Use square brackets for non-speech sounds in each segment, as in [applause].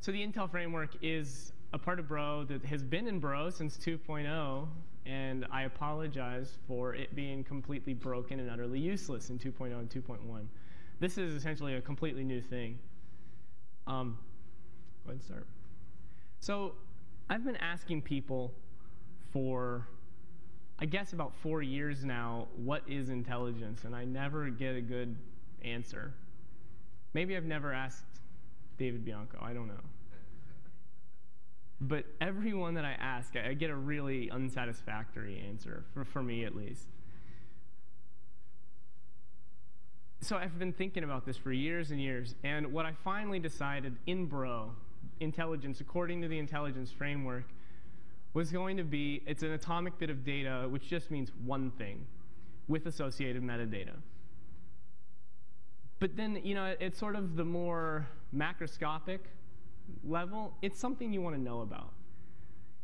So the Intel framework is a part of Bro that has been in Bro since 2.0, and I apologize for it being completely broken and utterly useless in 2.0 and 2.1. This is essentially a completely new thing. Um, go ahead and start. So I've been asking people for, I guess, about four years now, what is intelligence? And I never get a good answer. Maybe I've never asked David Bianco. I don't know. But everyone that I ask, I get a really unsatisfactory answer, for, for me at least. So I've been thinking about this for years and years, and what I finally decided in Bro, intelligence, according to the intelligence framework, was going to be it's an atomic bit of data, which just means one thing, with associated metadata. But then, you know, it's sort of the more macroscopic level, it's something you want to know about.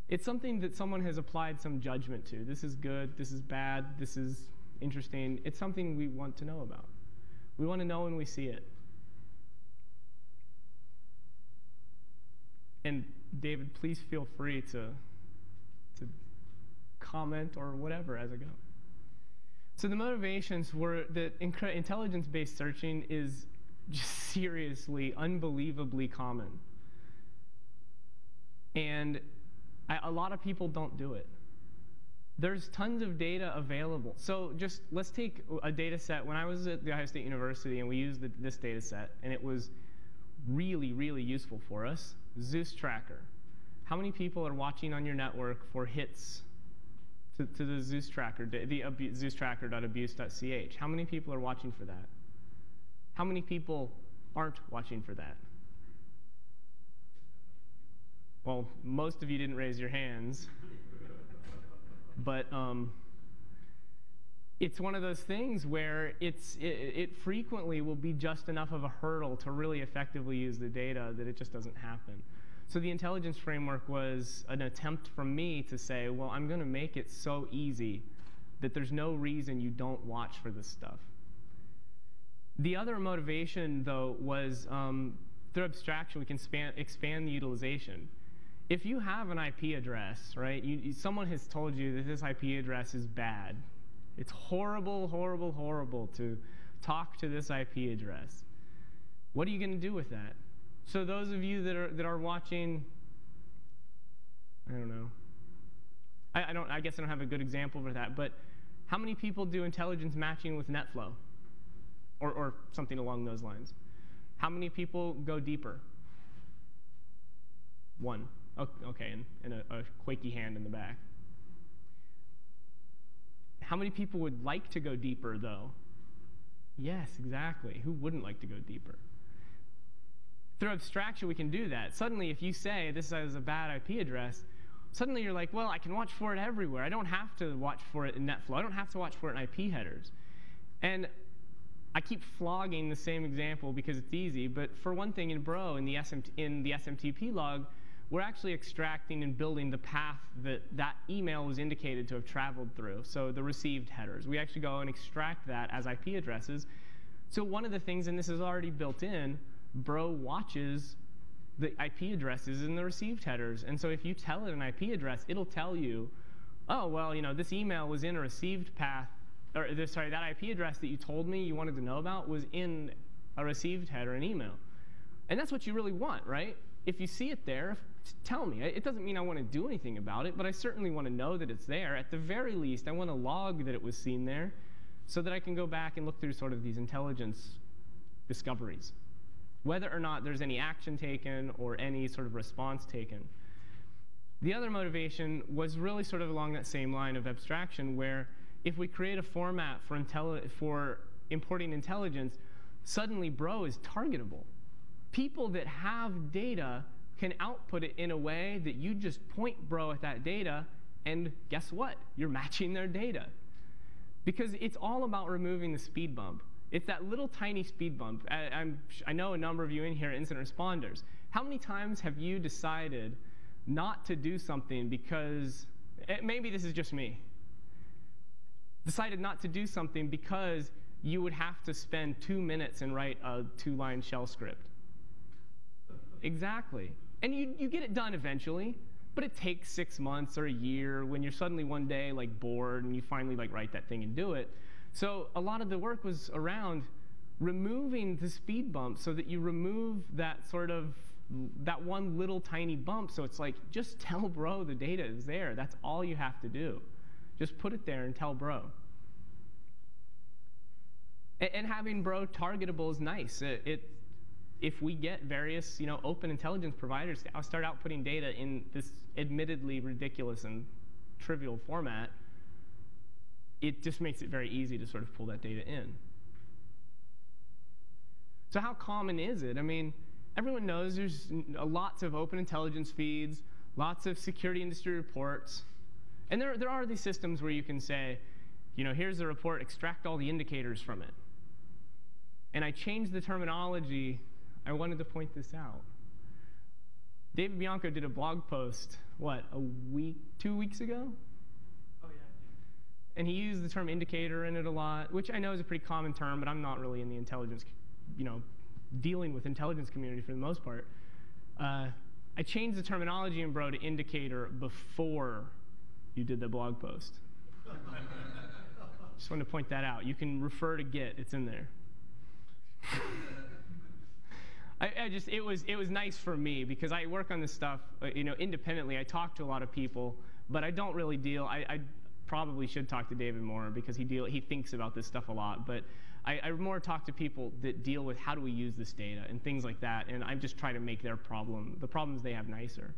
It's something that someone has applied some judgment to. This is good, this is bad, this is interesting. It's something we want to know about. We want to know when we see it. And David, please feel free to, to comment or whatever as I go. So the motivations were that intelligence-based searching is just seriously, unbelievably common. And I, a lot of people don't do it. There's tons of data available. So just let's take a data set. When I was at The Ohio State University and we used the, this data set, and it was really, really useful for us, Zeus Tracker. How many people are watching on your network for hits to, to the Zeus tracker, the abu- Zeus tracker.abuse.ch. How many people are watching for that? How many people aren't watching for that? Well, most of you didn't raise your hands. but um, it's one of those things where it's, it, it, frequently will be just enough of a hurdle to really effectively use the data that it just doesn't happen. So the intelligence framework was an attempt from me to say, well, I'm going to make it so easy that there's no reason you don't watch for this stuff. The other motivation, though, was um, through abstraction, we can span, expand the utilization. If you have an IP address, right, you, someone has told you that this IP address is bad. It's horrible, horrible, horrible to talk to this IP address. What are you going to do with that? So those of you that are that are watching, I don't know. I, I don't. I guess I don't have a good example for that. But how many people do intelligence matching with NetFlow, or or something along those lines? How many people go deeper? One. Okay, and, and a, a quaky hand in the back. How many people would like to go deeper, though? Yes, exactly. Who wouldn't like to go deeper? Through abstraction, we can do that. Suddenly, if you say this is a bad IP address, suddenly you're like, well, I can watch for it everywhere. I don't have to watch for it in NetFlow. I don't have to watch for it in IP headers. And I keep flogging the same example because it's easy, but for one thing, in Bro, in the, SMT, in the SMTP log, we're actually extracting and building the path that that email was indicated to have traveled through, so the received headers. We actually go and extract that as IP addresses. So one of the things, and this is already built in, Bro watches the IP addresses in the received headers. And so if you tell it an IP address, it'll tell you, oh, well, you know, this email was in a received path, or sorry, that IP address that you told me you wanted to know about was in a received header an email. And that's what you really want, right? If you see it there, tell me. It doesn't mean I want to do anything about it, but I certainly want to know that it's there. At the very least, I want to log that it was seen there so that I can go back and look through sort of these intelligence discoveries whether or not there's any action taken or any sort of response taken. The other motivation was really sort of along that same line of abstraction, where if we create a format for, for importing intelligence, suddenly Bro is targetable. People that have data can output it in a way that you just point Bro at that data, and guess what? You're matching their data. Because it's all about removing the speed bump. It's that little tiny speed bump. I, I, know a number of you in here are incident responders. How many times have you decided not to do something because, it, eh, maybe this is just me, decided not to do something because you would have to spend two minutes and write a two-line shell script? Exactly. And you, you get it done eventually, but it takes six months or a year when you're suddenly one day like bored and you finally like write that thing and do it. So a lot of the work was around removing the speed bump so that you remove that sort of that one little tiny bump so it's like just tell bro the data is there that's all you have to do just put it there and tell bro and, and having bro targetable is nice it, it, if we get various you know open intelligence providers to start out putting data in this admittedly ridiculous and trivial format it just makes it very easy to sort of pull that data in so how common is it? I mean, everyone knows there's lots of open intelligence feeds, lots of security industry reports. And there, there are these systems where you can say, you know, here's the report, extract all the indicators from it. And I changed the terminology. I wanted to point this out. David Bianco did a blog post, what, a week, two weeks ago? Oh, yeah. And he used the term indicator in it a lot, which I know is a pretty common term, but I'm not really in the intelligence you know, dealing with intelligence community for the most part. Uh, I changed the terminology in Bro to indicator before you did the blog post. Just wanted to point that out. You can refer to Git; it's in there. [laughs] I, I, just it was it was nice for me because I work on this stuff, uh, you know, independently. I talk to a lot of people, but I don't really deal. I, I probably should talk to David more because he deal he thinks about this stuff a lot, but I, I more talk to people that deal with how do we use this data and things like that, and I'm just try to make their problem, the problems they have nicer.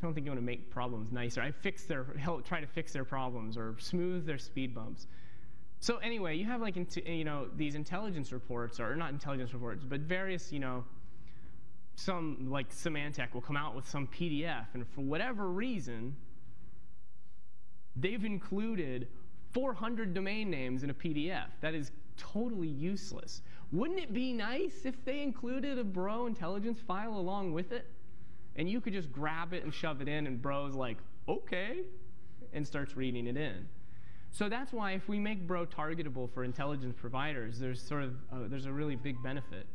I don't think you want to make problems nicer. I fix their, help try to fix their problems or smooth their speed bumps. So anyway, you have like you know these intelligence reports, or not intelligence reports, but various you know some like Symantec will come out with some PDF, and for whatever reason, they've included 400 domain names in a PDF. That is totally useless. Wouldn't it be nice if they included a Bro intelligence file along with it? And you could just grab it and shove it in, and Bro's like, okay, and starts reading it in. So that's why if we make Bro targetable for intelligence providers, there's sort of a, there's a really big benefit.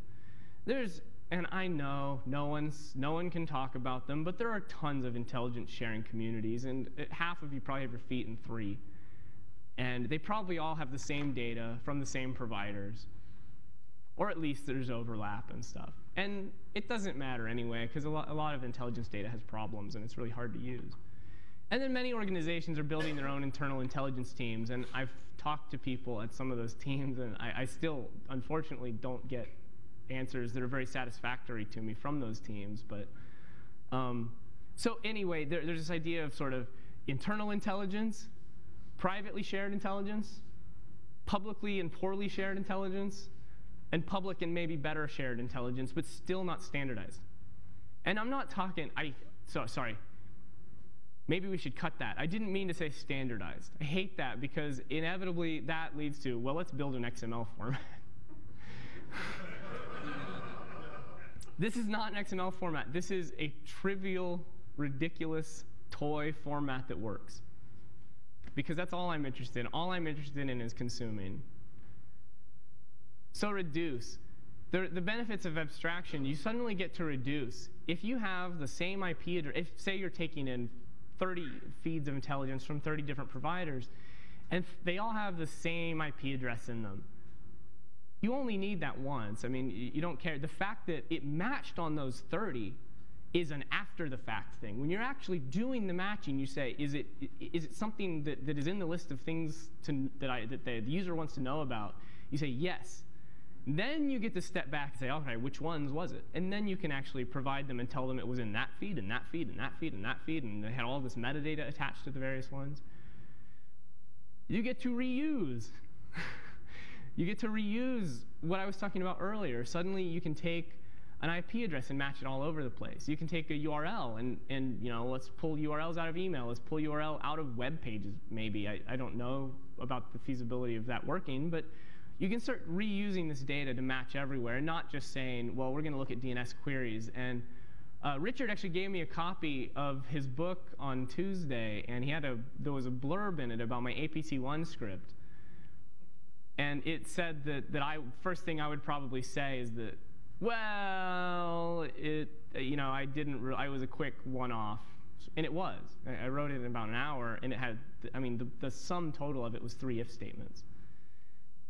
There's and I know no one's no one can talk about them, but there are tons of intelligence sharing communities, and uh, half of you probably have your feet in three. And they probably all have the same data from the same providers. Or at least there's overlap and stuff. And it doesn't matter anyway, because a, lo a lot of intelligence data has problems and it's really hard to use. And then many organizations are building their own internal intelligence teams. And I've talked to people at some of those [laughs] teams, and I, I still, unfortunately, don't get answers that are very satisfactory to me from those teams. But um, so anyway, there, there's this idea of sort of internal intelligence privately shared intelligence, publicly and poorly shared intelligence, and public and maybe better shared intelligence, but still not standardized. And I'm not talking, I, so, sorry, maybe we should cut that. I didn't mean to say standardized. I hate that because inevitably that leads to, well, let's build an XML format. [laughs] this is not an XML format. This is a trivial, ridiculous toy format that works because that's all I'm interested in. All I'm interested in is consuming. So reduce. The, the benefits of abstraction, you suddenly get to reduce. If you have the same IP address, if say you're taking in 30 feeds of intelligence from 30 different providers, and they all have the same IP address in them, you only need that once. I mean, you don't care. The fact that it matched on those 30 is an after the fact thing. When you're actually doing the matching, you say, is it, is it something that, that is in the list of things to, that, I, that the user wants to know about? You say, yes. Then you get to step back and say, okay, which ones was it? And then you can actually provide them and tell them it was in that feed, and that feed, and that feed, and that feed, and they had all this metadata attached to the various ones. You get to reuse. [laughs] you get to reuse what I was talking about earlier. Suddenly you can take an IP address and match it all over the place. You can take a URL and, and you know, let's pull URLs out of email. Let's pull URL out of web pages, maybe. I, I don't know about the feasibility of that working, but you can start reusing this data to match everywhere, and not just saying, well, we're going to look at DNS queries. And uh, Richard actually gave me a copy of his book on Tuesday, and he had a there was a blurb in it about my APT1 script. And it said that, that I first thing I would probably say is that Well, it, you know, I didn't, I was a quick one-off. And it was. I, I wrote it in about an hour, and it had, I mean, the, the sum total of it was three if statements.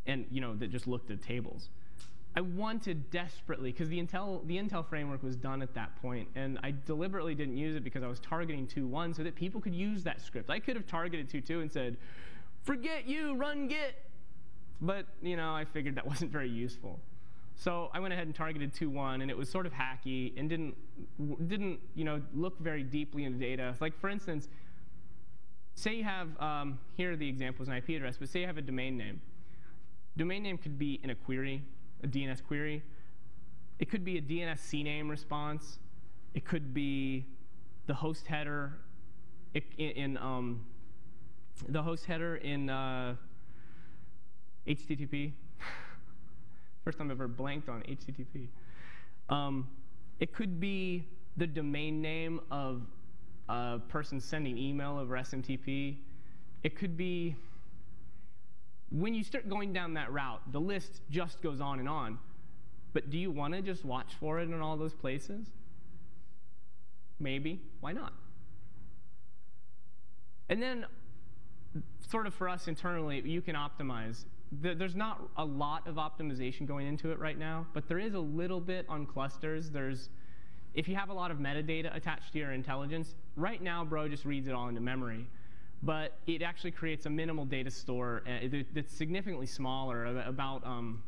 And, you know, that just looked at tables. I wanted desperately, because the Intel, the Intel framework was done at that point, and I deliberately didn't use it because I was targeting 2.1 so that people could use that script. I could have targeted 2.2 and said, forget you, run Git. But, you know, I figured that [laughs] wasn't very useful. So I went ahead and targeted 2.1, and it was sort of hacky and didn't, didn't you know, look very deeply into data. Like, for instance, say you have, um, here the examples an IP address, but say you have a domain name. Domain name could be in a query a DNS query. It could be a DNS CNAME response. It could be the host header in, in um, the host header in uh, HTTP. [laughs] First time I've ever blanked on HTTP. Um, it could be the domain name of a person sending email over SMTP. It could be when you start going down that route, the list just goes on and on. But do you want to just watch for it in all those places? Maybe. Why not? And then, sort of for us internally, you can optimize. There's not a lot of optimization going into it right now, but there is a little bit on clusters. There's, if you have a lot of metadata attached to your intelligence, right now, Bro just reads it all into memory but it actually creates a minimal data store uh, that's significantly smaller, about um,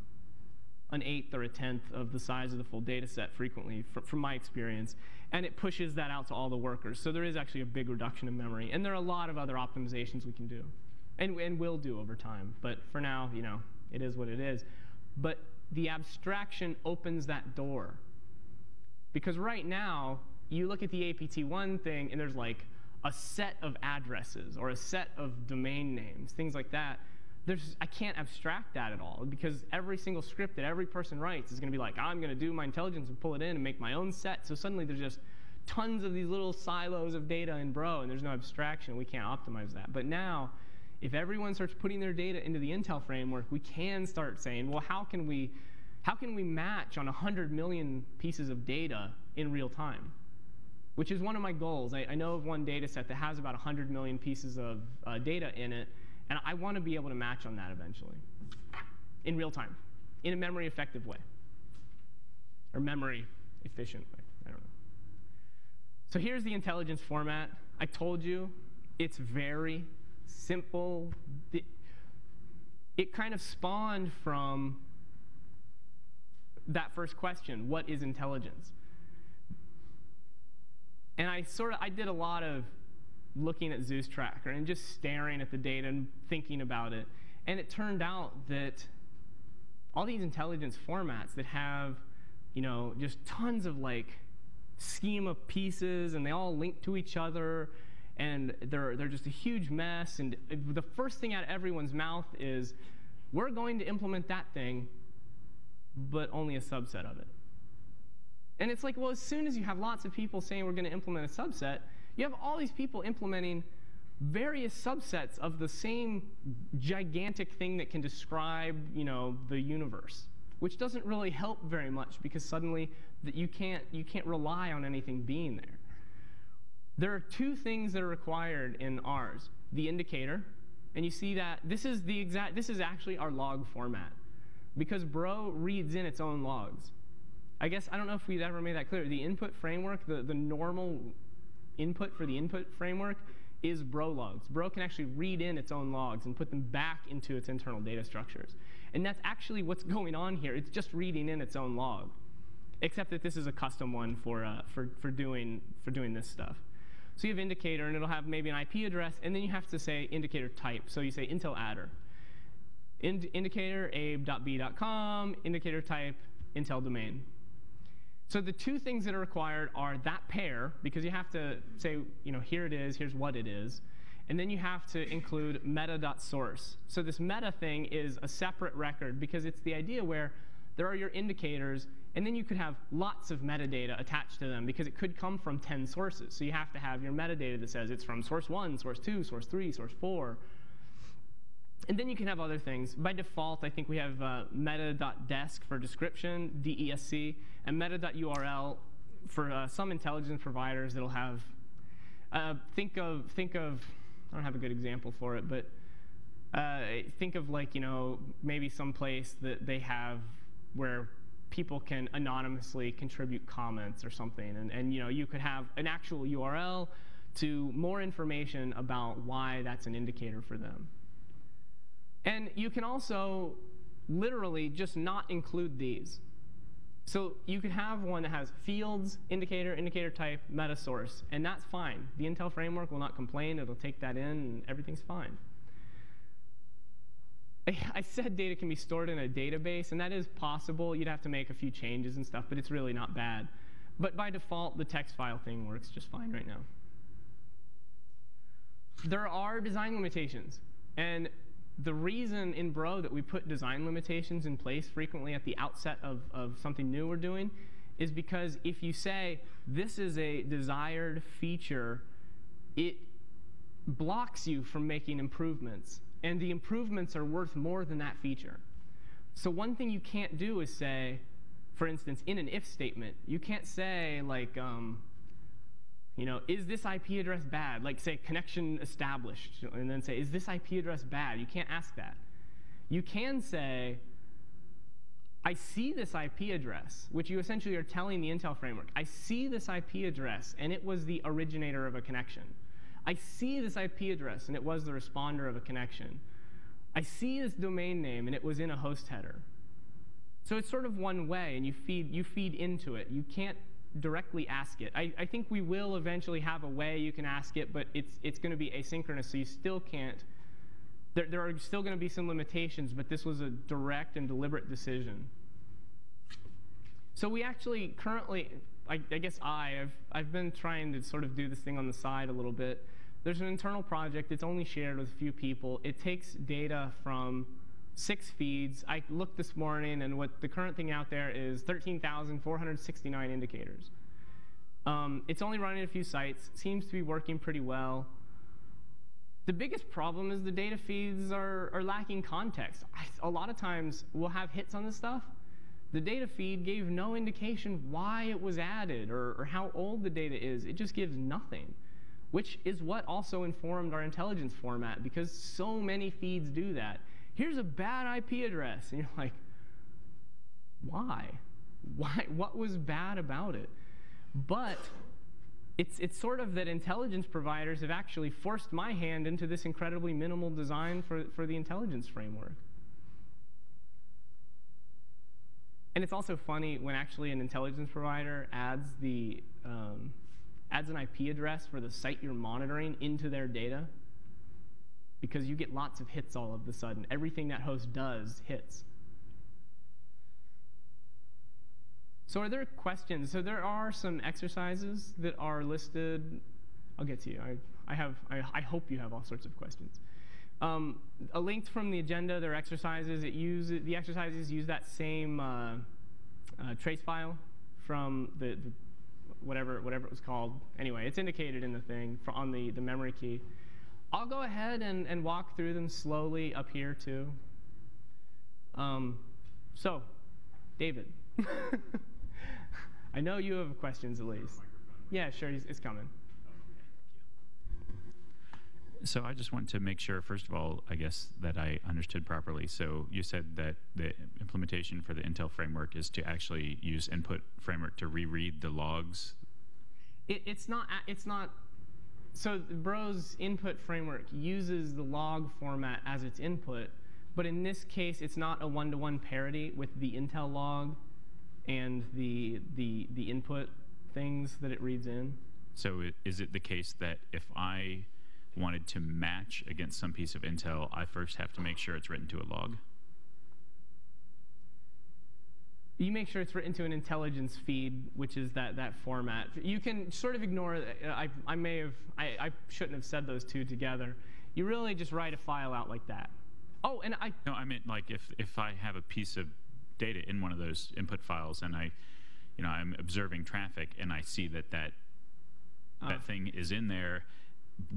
an eighth or a tenth of the size of the full data set frequently, from my experience. And it pushes that out to all the workers. So there is actually a big reduction in memory. And there are a lot of other optimizations we can do, and, and will do over time. But for now, you know, it is what it is. But the abstraction opens that door. Because right now, you look at the APT1 thing, and there's like a set of addresses or a set of domain names, things like that, there's, I can't abstract that at all because every single script that every person writes is going to be like, I'm going to do my intelligence and pull it in and make my own set. So suddenly there's just tons of these little silos of data in Bro, and there's no abstraction. We can't optimize that. But now, if everyone starts putting their data into the Intel framework, we can start saying, well, how can we, how can we match on 100 million pieces of data in real time? Which is one of my goals. I, I know of one data set that has about 100 million pieces of uh, data in it, and I want to be able to match on that eventually in real time, in a memory effective way, or memory efficient way. I don't know. So here's the intelligence format. I told you it's very simple. It kind of spawned from that first question, what is intelligence? And I sort of, I did a lot of looking at Zeus Tracker and just staring at the data and thinking about it. And it turned out that all these intelligence formats that have, you know, just tons of like schema pieces and they all link to each other and they're, they're just a huge mess. And the first thing out of everyone's mouth is, we're going to implement that thing, but only a subset of it. And it's like, well, as soon as you have lots of people saying we're going to implement a subset, you have all these people implementing various subsets of the same gigantic thing that can describe, you know, the universe, which doesn't really help very much because suddenly that you can't you can't rely on anything being there. There are two things that are required in ours: the indicator, and you see that this is the exact this is actually our log format because Bro reads in its own logs. I guess I don't know if we've ever made that clear. The input framework, the, the normal input for the input framework is bro logs. Bro can actually read in its own logs and put them back into its internal data structures. And that's actually what's [laughs] going on here. It's just reading in its own log, except that this is a custom one for, uh, for, for, doing, for doing this stuff. So you have indicator, and it'll have maybe an IP address, and then you have to say indicator type. So you say Intel adder. Ind indicator abe.b.com, indicator type, Intel domain. So the two things that are required are that pair, because you have to say, you know, here it is, here's what it is. And then you have to include meta.source. So this meta thing is a separate record because it's the idea where there are your indicators, and then you could have lots of metadata attached to them because it could come from 10 sources. So you have to have your metadata that says it's from source 1, source 2, source 3, source 4. And then you can have other things. By default, I think we have uh, meta.desc for description, DESC, and meta.url for uh, some intelligence providers that'll have. Uh, think of think of. I don't have a good example for it, but uh, think of like you know maybe some place that they have where people can anonymously contribute comments or something, and, and you know you could have an actual URL to more information about why that's an indicator for them. And you can also literally just not include these. So you could have one that has fields, indicator, indicator type, meta source, and that's fine. The Intel framework will not complain. It'll take that in, and everything's fine. [laughs] I said data can be stored in a database, and that is possible. You'd have to make a few changes and stuff, but it's really not bad. But by default, the text file thing works just fine right now. There are design limitations. And the reason in Bro that we put design limitations in place frequently at the outset of, of something new we're doing is because if you say this is a desired feature, it blocks you from making improvements. And the improvements are worth more than that feature. So one thing you can't do is say, for instance, in an if statement, you can't say like, um, you know, is this IP address bad? Like say connection established, and then say, is this IP address bad? You can't ask that. You can say, I see this IP address, which you essentially are telling the Intel framework. I see this IP address, and it was the originator of a connection. I see this IP address, and it was the responder of a connection. I see this domain name, and it was in a host header. So it's sort of one way, and you feed, you feed into it. You can't directly ask it. I, I think we will eventually have a way you can ask it, but it's, it's going to be asynchronous, so you still can't. There, there are still going to be some limitations, but this was a direct and deliberate decision. So we actually currently, I, I guess I, I've, I've been trying to sort of do this thing on the side a little bit. There's an internal project. It's only shared with a few people. It takes data from six feeds. I looked this morning, and what the current thing out there is 13,469 indicators. Um, it's only running a few sites, seems to be working pretty well. The biggest problem is the data feeds are, are lacking context. I, a lot of times we'll have hits on this stuff. The data feed gave no indication why it was added or, or how old the data is. It just gives nothing, which is what also informed our intelligence format because so many feeds do that here's a bad IP address. And you're like, why? Why? What was bad about it? But it's, it's sort of that intelligence providers have actually forced my hand into this incredibly minimal design for, for the intelligence framework. And it's also funny when actually an intelligence provider adds the um, adds an IP address for the site you're monitoring into their data because you get lots of hits all of a sudden. Everything that host does hits. So are there questions? So there are some exercises that are listed. I'll get to you. I, I have. I, I hope you have all sorts of questions. Um, a link from the agenda. There are exercises. It use the exercises use that same uh, uh, trace file from the, the, whatever whatever it was called. Anyway, it's indicated in the thing for, on the the memory key. I'll go ahead and, and walk through them slowly up here too. Um, so, David, [laughs] I know you have questions at least. Yeah, sure, it's coming. So I just want to make sure, first of all, I guess that I understood properly. So you said that the implementation for the Intel framework is to actually use input framework to reread the logs. It, it's not. It's not so Bro's input framework uses the log format as its input, but in this case, it's not a one-to-one parity with the Intel log and the, the, the input things that it reads in. So is it the case that if I wanted to match against some piece of Intel, I first have to make sure it's written to a log? You make sure it's written to an intelligence feed, which is that, that format. You can sort of ignore, I, I may have, I, I shouldn't have said those two together. You really just write a file out like that. Oh, and I. No, I meant like if, if I have a piece of data in one of those input files and I, you know, I'm observing traffic and I see that that, uh. that thing is in there,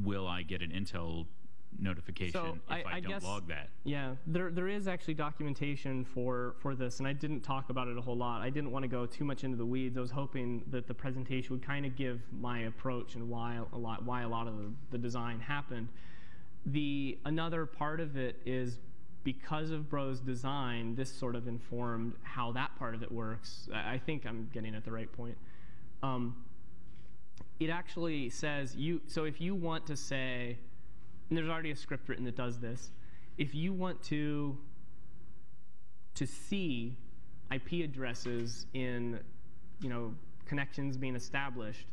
will I get an Intel notification I- if I, I don't guess- log that? Yeah, there, there is actually documentation for, for this, and I didn't talk about it a whole lot. I didn't want to go too much into the weeds. I was hoping that the presentation would kind of give my approach and why a lot, why a lot of the, the design happened. The another part of it is because of Bro's design, this sort of informed how that part of it works. I, I think I'm getting at the right point. Um, it actually says you. So if you want to say, and there's already a script written that does this. If you want to to see IP addresses in, you know, connections being established,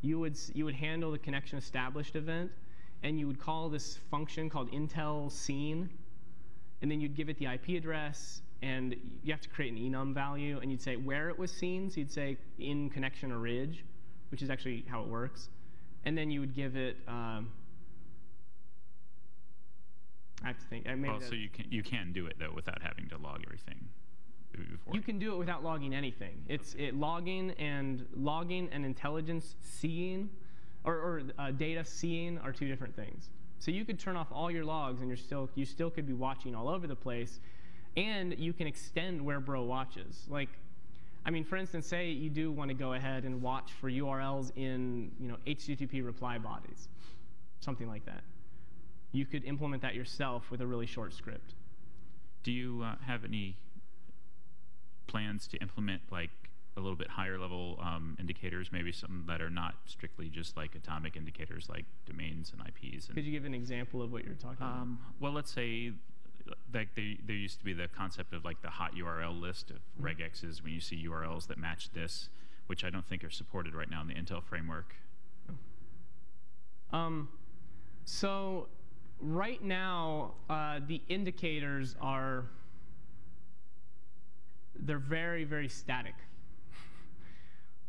you would you would handle the connection established event, and you would call this function called Intel seen, and then you'd give it the IP address, and you have to create an enum value, and you'd say where it was seen. So you'd say in connection or ridge, which is actually how it works, and then you would give it. Um, I have to think. I Well, that- so you can you can do it though without having to log everything before. You can do it without logging anything. It's it logging and logging and intelligence seeing, or, or uh, data seeing are two different things. So you could turn off all your logs and you're still you still could be watching all over the place, and you can extend where Bro watches. Like, I mean, for instance, say you do want to go ahead and watch for URLs in you know HTTP reply bodies, something like that. You could implement that yourself with a really short script. Do you uh, have any plans to implement like a little bit higher level um, indicators, maybe some that are not strictly just like atomic indicators like domains and IPs? And, Could you give an example of what you're talking about? um, well, let's say like there, there used to be the concept of like the hot URL list of Mm-hmm. regexes when you see URLs that match this, which I don't think are supported right now in the Intel framework. Um, so right now, uh, the indicators are they're very very static.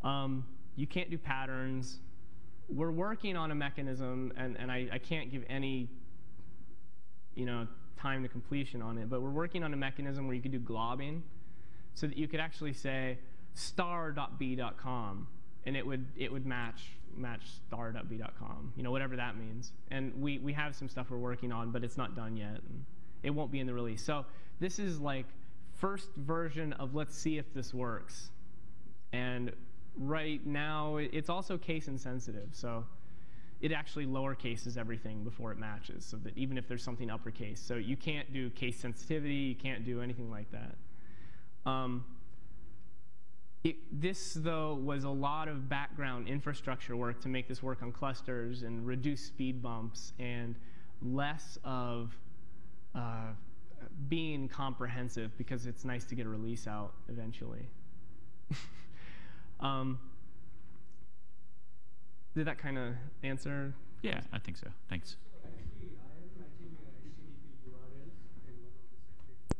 um, you can't do patterns. We're working on a mechanism, and, and I, I can't give any you know time to completion on it, but we're working on a mechanism where you could do globbing, so that you could actually say star.b.com, and it would it would match match you know whatever that means. And we we have some stuff we're working on, but it's not done yet, and it won't be in the release. So this is like first version of let's see if this works, and right now it's also case insensitive, so it actually lower cases everything before it matches, so that even if there's something uppercase, so you can't do case sensitivity, you can't do anything like that. Um, it, this, though, was a lot of background infrastructure work to make this work on clusters and reduce speed bumps and less of uh, being comprehensive because it's nice to get a release out eventually. [laughs] um, did that kind of answer? Yeah, I think so. Thanks. Actually, I am matching uh, HTTP URLs in one of the separate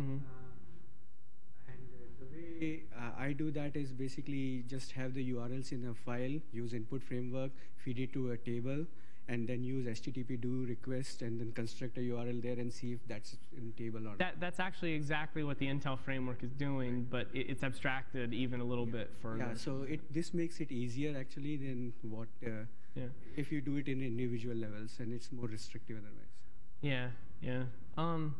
Mhm. uh, and uh, the way uh, I do that is basically just have the URLs in a file, use input framework, feed it to a table, and then use HTTP do request and then construct a URL there and see if that's in table or not. That, that's actually exactly what the Intel framework is doing, but it, it's abstracted even a little bit further. Yeah, so it this makes it easier actually than what uh, yeah. if you do it in individual levels and it's more restrictive otherwise. Yeah, yeah. Um,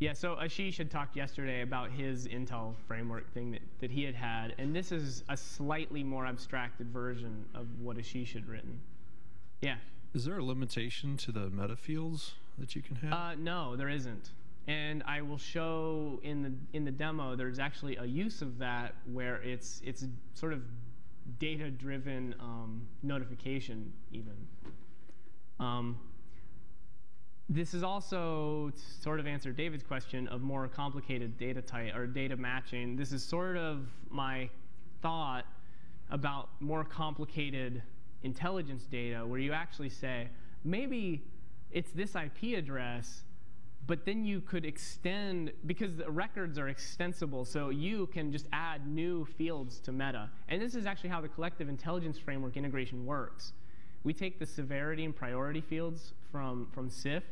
yeah, so Ashish had talked yesterday about his Intel framework thing that, that he had had, and this is a slightly more abstracted version of what Ashish had written. Yeah. Is there a limitation to the meta fields that you can have? Uh, no, there isn't. And I will show in the in the demo. There's actually a use of that where it's it's sort of data-driven um, notification even. Um, this is also sort of answer David's question of more complicated data type or data matching. This is sort of my thought about more complicated intelligence data where you actually say maybe it's this IP address, but then you could extend because the records are extensible, so you can just add new fields to meta. And this is actually how the collective intelligence framework integration works. We take the severity and priority fields from, from CIF,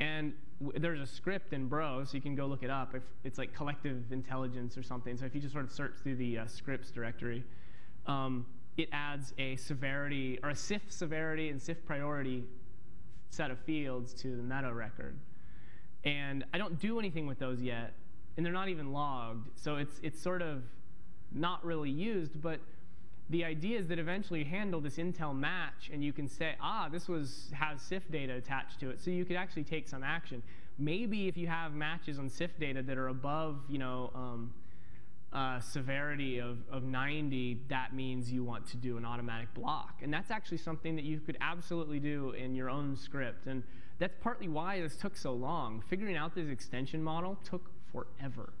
and there's a script in Bro, so you can go look it up. If it's like collective intelligence or something. So if you just sort of search through the uh, scripts directory, um, it adds a severity or a CIF severity and CIF priority set of fields to the meta record. And I don't do anything with those yet, and they're not even logged. So it's, it's sort of not really used, but the idea is that eventually you handle this Intel match and you can say, ah, this was has CIF data attached to it. So you could actually take some action. Maybe if you have matches on CIF data that are above, you know, um, uh, severity of, of 90, that means you want to do an automatic block. And that's actually something that you could absolutely do in your own script. And that's partly why this took so long. Figuring out this extension model took forever.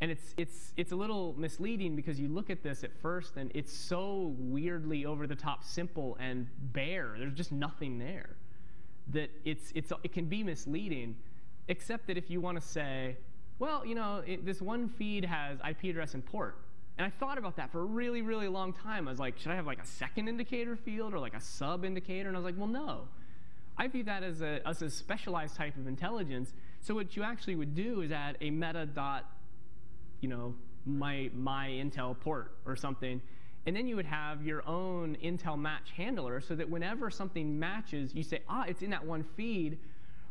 And it's, it's, it's a little misleading because you look at this at first and it's so weirdly over the top simple and bare. There's just nothing there. That it's, it's, it can be misleading, except that if you want to say, well, you know, it, this one feed has IP address and port. And I thought about that for a really, really long time. I was like, should I have like a second indicator field or like a sub indicator? And I was like, well, no. I view that as a, as a specialized type of intelligence. So what you actually would do is add a meta dot you know, my, my Intel port or something. And then you would have your own Intel match handler so that whenever something matches, you say, ah, it's in that one feed.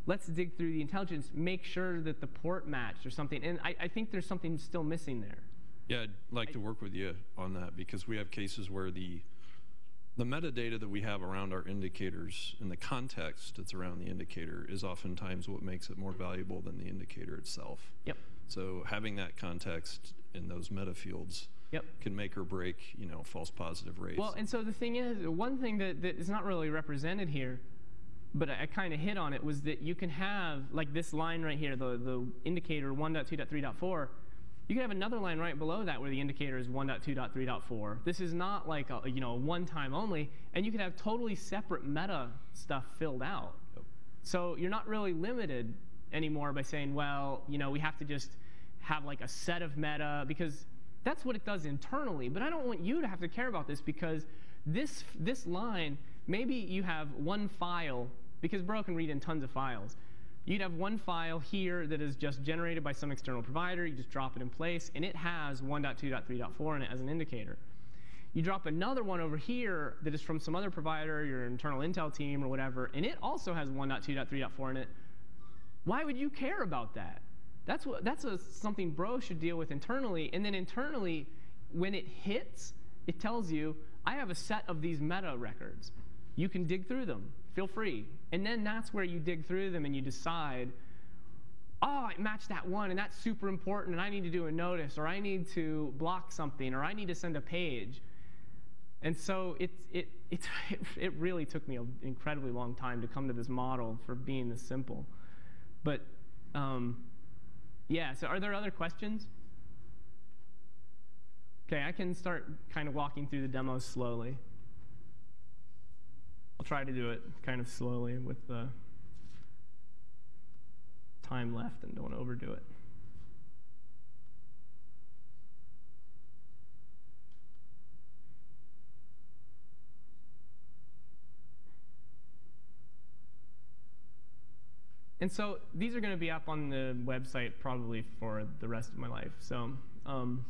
Let's dig through the intelligence, make sure that the port matched or something. And I, I think there's something still missing there. Yeah, I'd like to work with you on that because we have cases where the the metadata that we have around our indicators and the context that's around the indicator is oftentimes what makes it more valuable than the indicator itself. Yep. So having that context in those meta fields Yep. can make or break, you know, false positive rates. Well, and so the thing is, one thing that, that is not really represented here, but I, I kind of hit on it, was that you can have, like this line right here, the, the indicator 1.2.3.4, you can have another line right below that where the indicator is 1.2.3.4. This is not like a, you know, one time only, and you can have totally separate meta stuff filled out. Yep. So you're not really limited anymore by saying, well, you know, we have to just have like a set of meta because that's what it does internally. But I don't want you to have to care about this because this this line, maybe you have one file because Bro can read in tons of files. You'd have one file here that is just generated by some external provider. You just drop it in place, and it has 1.2.3.4 in it as an indicator. You drop another one over here that is from some other provider, your internal Intel team or whatever, and it also has 1.2.3.4 in it. Why would you care about that? That's, what, that's a, something Bro should deal with internally. And then internally, when it hits, it tells you, I have a set of these meta records. You can dig through them. Feel free. And then that's where you dig through them and you decide, oh, it matched that one, and that's super important, and I need to do a notice, or I need to block something, or I need to send a page. And so it, it, it, [laughs] it really took me an incredibly long time to come to this model for being this simple. But um, yeah, so are there other questions? Okay, I can start kind of walking through the demo slowly. I'll try to do it kind of slowly with the time left and don't overdo it. And so these are going to be up on the website probably for the rest of my life. So um,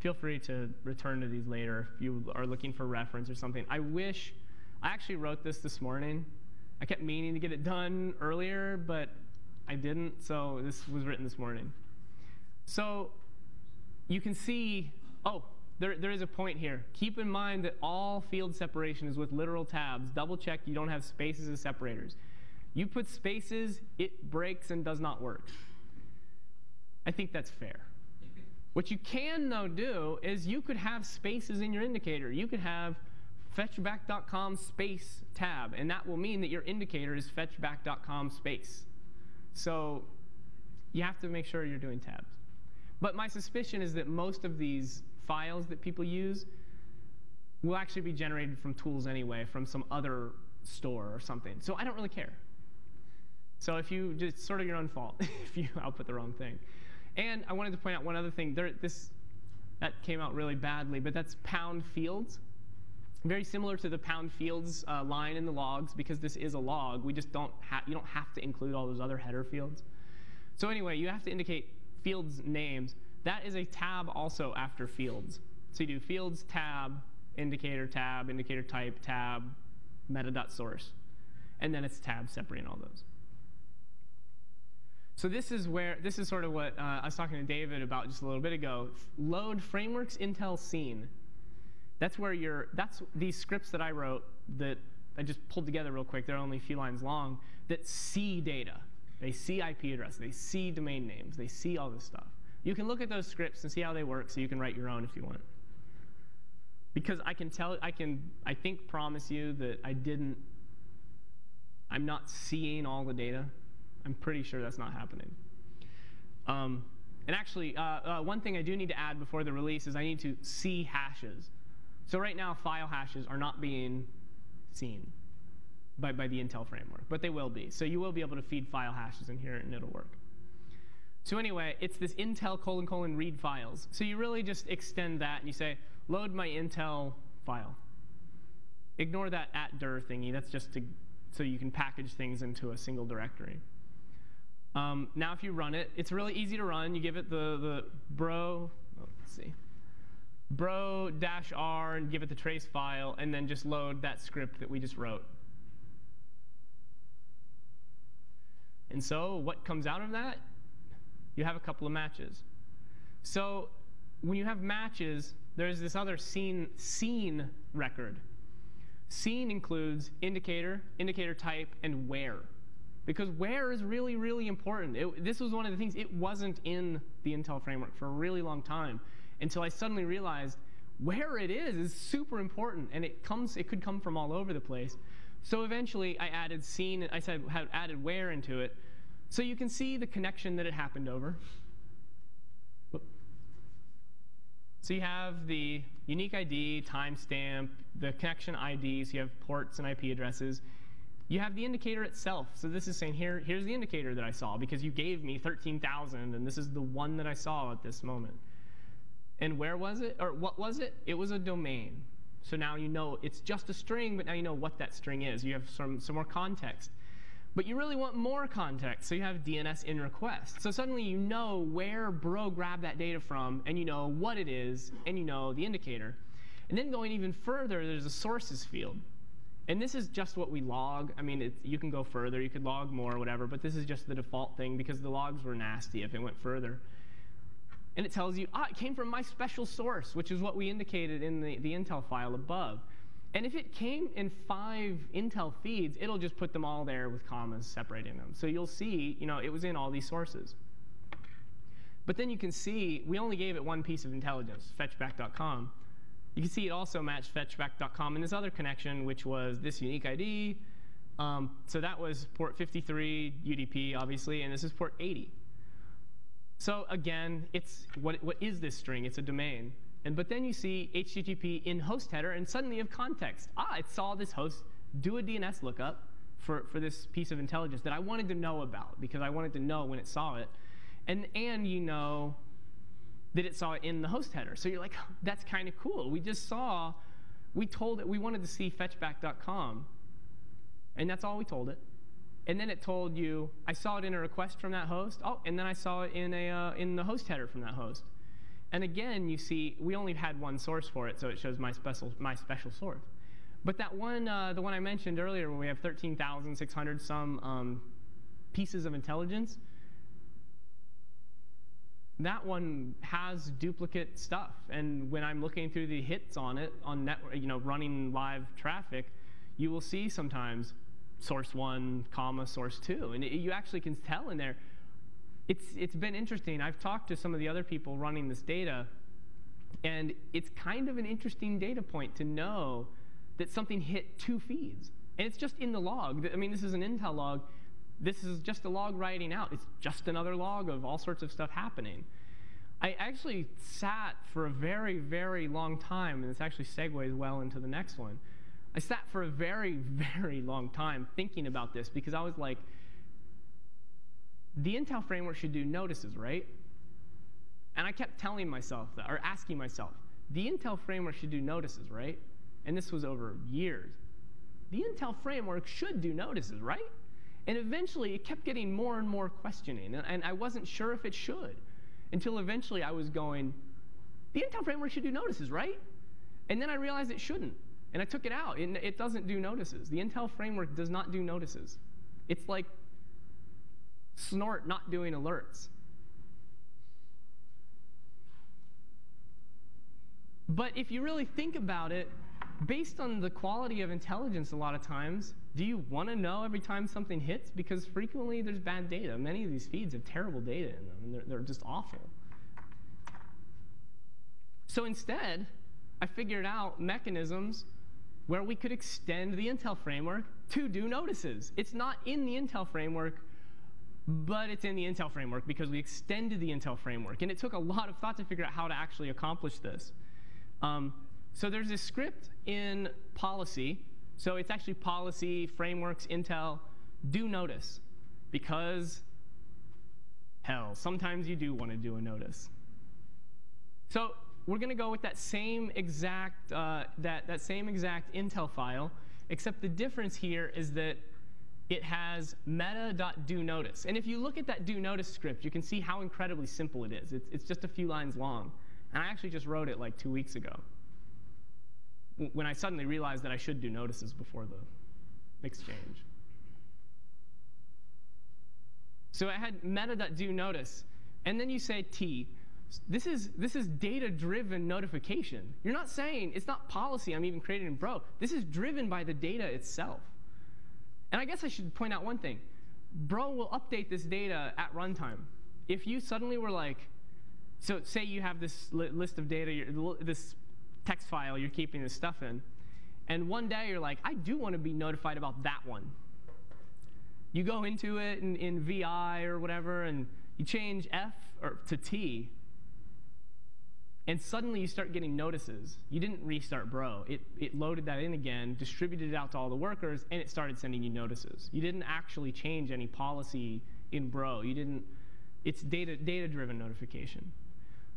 feel free to return to these later if you are looking for reference or something. I wish I actually wrote this this morning. I kept meaning to get it done earlier, but I didn't, so this was written this morning. So you can see, oh, there, there is a point here. Keep in mind that all field separation is with literal tabs. Double check you don't have spaces as separators. You put spaces, it breaks and does not work. I think that's fair. What you can, though, do is you could have spaces in your indicator. You could have fetchback.com space tab, and that will mean that your indicator is fetchback.com space. So you have to make sure you're doing tabs. But my suspicion is that most of these files that people use will actually be generated from tools anyway, from some other store or something. So I don't really care. So if you just sort of your own fault [laughs] if you output the wrong thing. And I wanted to point out one other thing. There, this that came out really badly, but that's pound fields. Very similar to the pound fields uh, line in the logs because this is a log. We just don't have you don't have to include all those other header fields. So anyway, you have to indicate fields names. That is a tab also after fields. So you do fields tab, indicator tab, indicator type tab, meta.source. and then it's tab separating all those. So this is where this is sort of what uh, I was talking to David about just a little bit ago. Load frameworks Intel seen. That's where you're. That's these scripts that I wrote that I just pulled together real quick. They're only a few lines long. That see data. They see IP address. They see domain names. They see all this stuff. You can look at those scripts and see how they work, so you can write your own if you want. Because I can tell, I can, I think, promise you that I didn't. I'm not seeing all the data. I'm pretty sure that's not happening. Um, and actually, uh, uh, one thing I do need to add before the release is I need to see hashes. So right now, file hashes are not being seen by, by the Intel framework, but they will be. So you will be able to feed file hashes in here, and it'll work. So anyway, it's this Intel colon colon read files. So you really just extend that, and you say, load my Intel file. Ignore that at dir thingy. That's just to, so you can package things into a single directory. Um, now, if you run it, it's really easy to run. You give it the, the bro, oh, let's see, bro dash r and give it the trace file, and then just load that script that we just wrote. And so what comes out of that? You have a couple of matches. So when you have matches, there's this other seen, seen record. Seen includes indicator, indicator type, and where because where is really, really important. It, this was one of the things, it wasn't in the Intel framework for a really long time until I suddenly realized where it is is super important, and it comes, it could come from all over the place. So eventually, I added seen, I said, had added where into it, so you can see the connection that it happened over. So you have the unique ID, timestamp, the connection IDs, you have ports and IP addresses. You have the indicator itself. So this is saying, here, here's the indicator that I saw because you gave me 13,000, and this is the one that I saw at this moment. And where was it? Or what was it? It was a domain. So now you know it's just a string, but now you know what that string is. You have some, some more context. But you really want more context, so you have DNS in request. So suddenly you know where bro grabbed that data from, and you know what it is, and you know the indicator. And then going even further, there's a sources field. And this is just what we log. I mean, you can go further. You could log more or whatever, but this is just the default thing because the logs were nasty if it went further. And it tells you, ah, it came from my special source, which is what we indicated in the, the Intel file above. And if it came in five Intel feeds, it'll just put them all there with commas separating them. So you'll see, you know, it was in all these sources. But then you can see, we only gave it one piece of intelligence, fetchback.com. You can see it also matched fetchback.com in this other connection, which was this unique ID. Um, so that was port 53 UDP, obviously, and this is port 80. So again, it's what, what is this string? It's a domain. And but then you see HTTP in host header, and suddenly you have context. Ah, it saw this host do a DNS lookup for, for this piece of intelligence that I wanted to know about because I wanted to know when it saw it. And, and you know that it saw it in the host header. So you're like, that's kind of cool. We just saw, we told it, we wanted to see fetchback.com, and that's all we told it. And then it told you, I saw it in a request from that host. Oh, and then I saw it in, a, uh, in the host header from that host. And again, you see, we only had one source for it, so it shows my special, my special source. But that one, uh, the one I mentioned earlier, where we have 13,600 some um, pieces of intelligence, that one has duplicate stuff. And when I'm looking through the hits on it, on network, you know, running live traffic, you will see sometimes source one, comma, source two. And it, you actually can tell in there. It's, it's been interesting. I've talked to some of the other people running this data, and it's kind of an interesting data point to know that something hit two feeds. And it's just in the log. I mean, this is an Intel log this is just a log writing out. It's just another log of all sorts of stuff happening. I actually sat for a very, very long time, and this actually segues well into the next one. I sat for a very, [laughs] very long time thinking about this because I was like, the Intel framework should do notices, right? And I kept telling myself that, or asking myself, the Intel framework should do notices, right? And this was over years. The Intel framework should do notices, right? And eventually, it kept getting more and more questioning, and, and I wasn't sure if it should until eventually I was going, the Intel framework should do notices, right? And then I realized it shouldn't. And I took it out. It, it doesn't do notices. The Intel framework does not do notices. It's like Snort not doing alerts. But if you really think about it, based on the quality of intelligence, a lot of times, do you want to know every time something hits? Because frequently there's bad data. Many of these feeds have terrible data in them, and they're, they're just awful. So instead, I figured out mechanisms where we could extend the Intel framework to do notices. It's not in the Intel framework, but it's in the Intel framework because we extended the Intel framework. And it took a lot of thought to figure out how to actually accomplish this. Um, so there's this script in policy. So it's actually policy, frameworks, Intel, do notice. Because, hell, sometimes you do want to do a notice. So we're going to go with that same exact, uh, that, that same exact Intel file, except the difference here is that it has meta.doNotice. And if you look at that doNotice script, you can see how incredibly simple it is. It's, it's just a few lines long. And I actually just wrote it like two weeks ago when I suddenly realized that I should do notices before the exchange. So I had meta.doNotice, and then you say T. This is, this is data-driven notification. You're not saying, it's not policy I'm even creating in Bro. This is driven by the data itself. And I guess I should point out one thing. Bro will update this data at runtime. If you suddenly were like, so say you have this li list of data, this text file you're keeping this stuff in, and one day you're like, I do want to be notified about that one. You go into it in, in VI or whatever, and you change F or to T, and suddenly you start getting notices. You didn't restart Bro. It, it loaded that in again, distributed it out to all the workers, and it started sending you notices. You didn't actually change any policy in Bro. You didn't, it's data, data-driven notification.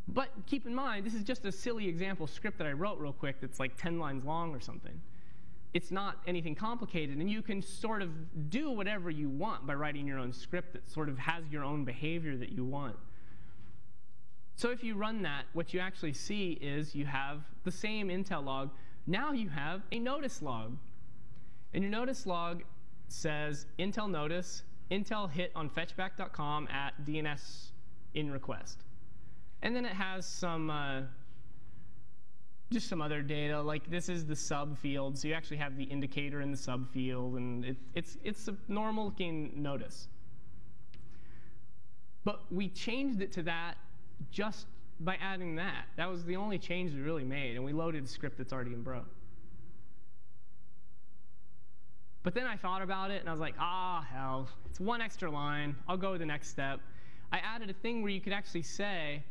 But keep in mind, this is just a silly example script that I wrote real quick that's like 10 lines long or something. It's not anything complicated, and you can sort of do whatever you want by writing your own script that sort of has your own behavior that you want. So if you run that, what you actually see is you have the same Intel log. Now you have a notice log. And your notice log says Intel notice, Intel hit on fetchback.com at DNS in request. And then it has some, uh, just some other data. Like this is the sub field, so you actually have the indicator in the sub field, and it, it's, it's a normal looking notice. But we changed it to that just by adding that. That was the only change we really made, and we loaded a script that's already in Bro. But then I thought about it, and I was like, ah, hell, it's one extra line. I'll go the next step. I added a thing where you could actually say,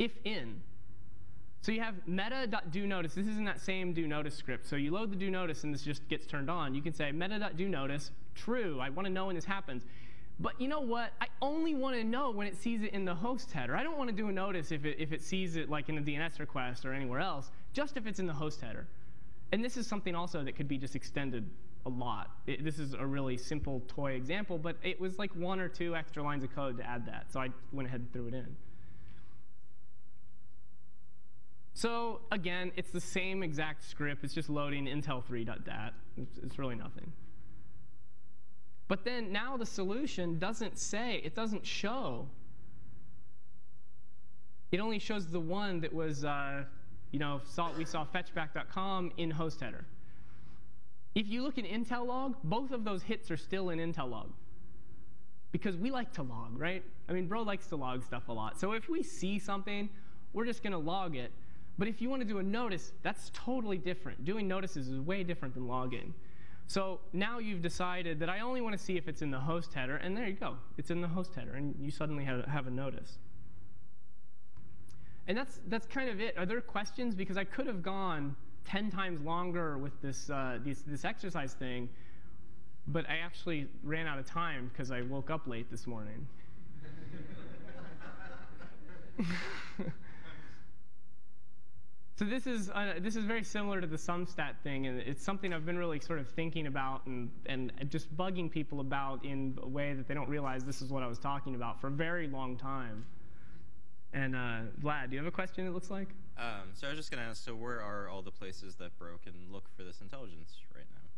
if in. So you have meta.doNotice. This is in that same doNotice script. So you load the doNotice, and this just gets turned on. You can say meta.doNotice, true. I want to know when this happens. But you know what? I only want to know when it sees it in the host header. I don't want to do a notice if it, if it sees it like in a DNS request or anywhere else, just if it's in the host header. And this is something also that could be just extended a lot. It, this is a really simple toy example, but it was like one or two extra lines of code to add that. So I went ahead and threw it in. So again, it's the same exact script. It's just loading intel3.dat. It's, it's really nothing. But then now the solution doesn't say, it doesn't show. It only shows the one that was, uh, you know, saw, we saw fetchback.com in host header. If you look in Intel log, both of those hits are still in Intel log. Because we like to log, right? I mean, bro likes to log stuff a lot. So if we see something, we're just going to log it. But if you want to do a notice, that's totally different. Doing notices is way different than logging. So now you've decided that I only want to see if it's in the host header, and there you go. It's in the host header, and you suddenly have, have a notice. And that's, that's kind of it. Are there questions? Because I could have gone 10 times longer with this, uh, this, this exercise thing, but I actually ran out of time because I woke up late this morning. [laughs] [laughs] So this is, uh, this is very similar to the SumStat thing, and it's something I've been really sort of thinking about and, and just bugging people about in a way that they don't realize this is what I was talking about for a very long time. And uh, Vlad, do you have a question? It looks like. Um, so I was just going to ask, so where are all the places that Bro can look for this intelligence right now?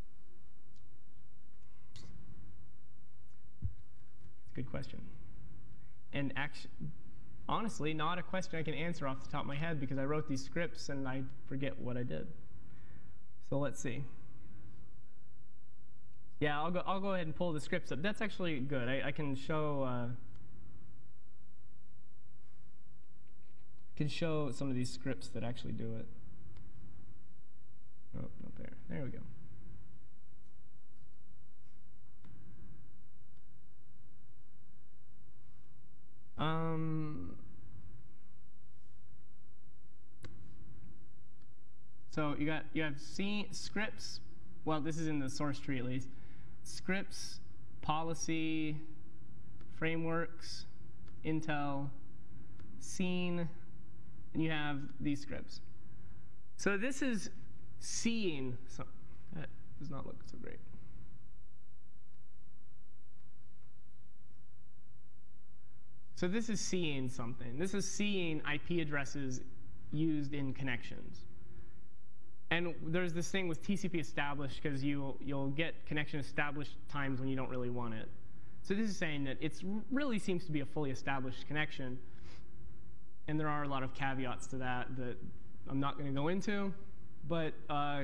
Good question. And actually, honestly, not a question I can answer off the top of my head because I wrote these scripts and I forget what I did. So let's see. Yeah, I'll go. I'll go ahead and pull the scripts up. That's actually good. I, I can show. Uh, can show some of these scripts that actually do it. Oh, not there. There we go. Um, so you got you have C scripts. Well, this is in the source tree at least. Scripts, policy, frameworks, Intel, seen, and you have these scripts. So this is seeing. So that does not look so great. So this is seeing something. This is seeing IP addresses used in connections. And there's this thing with TCP established because you, you'll get connection established times when you don't really want it. So this is saying that it really seems to be a fully established connection. And there are a lot of caveats to that that I'm not going to go into. But uh,